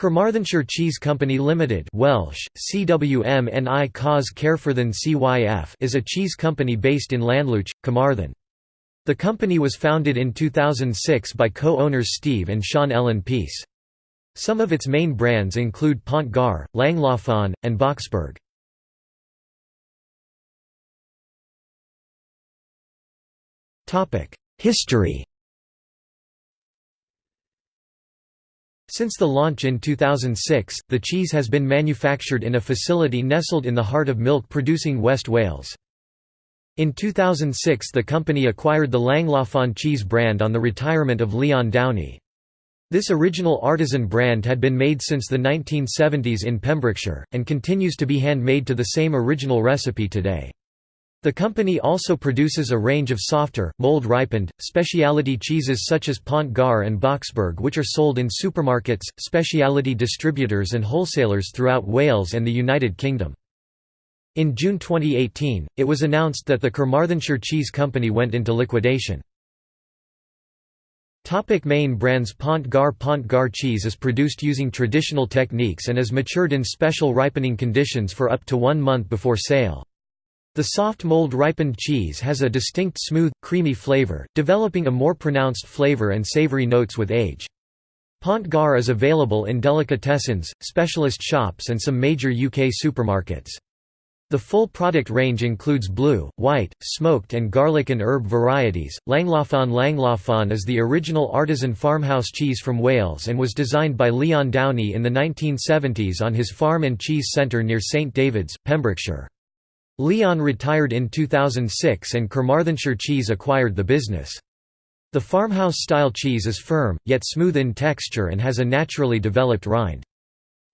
Carmarthenshire Cheese Company Limited Welsh, CWMNI Caws CYF is a cheese company based in Llanllwch, Carmarthen. The company was founded in 2006 by co-owners Steve and Sean Ellen Peace. Some of its main brands include Pont Gar, Llangloffan, and Boxberg. History Since the launch in 2006, the cheese has been manufactured in a facility nestled in the heart of milk-producing West Wales. In 2006 the company acquired the Llangloffan cheese brand on the retirement of Leon Downey. This original artisan brand had been made since the 1970s in Pembrokeshire, and continues to be handmade to the same original recipe today. The company also produces a range of softer, mold-ripened, specialty cheeses such as Pont Gar and Boxberg which are sold in supermarkets, specialty distributors and wholesalers throughout Wales and the United Kingdom. In June 2018, it was announced that the Carmarthenshire Cheese Company went into liquidation. Topic main brands Pont Gar Pont Gar cheese is produced using traditional techniques and is matured in special ripening conditions for up to one month before sale. The soft mold ripened cheese has a distinct smooth, creamy flavor, developing a more pronounced flavor and savory notes with age. Pont Gar is available in delicatessens, specialist shops and some major UK supermarkets. The full product range includes blue, white, smoked and garlic and herb varieties. Llangloffan Llangloffan is the original artisan farmhouse cheese from Wales and was designed by Leon Downey in the 1970s on his farm and cheese centre near St David's, Pembrokeshire. Leon retired in 2006 and Carmarthenshire Cheese acquired the business. The farmhouse-style cheese is firm, yet smooth in texture and has a naturally developed rind.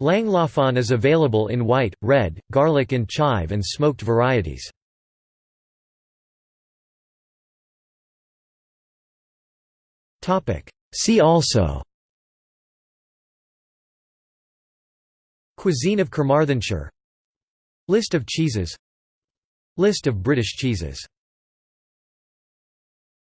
Llangloffan is available in white, red, garlic and chive and smoked varieties. See also Cuisine of Carmarthenshire List of cheeses List of British cheeses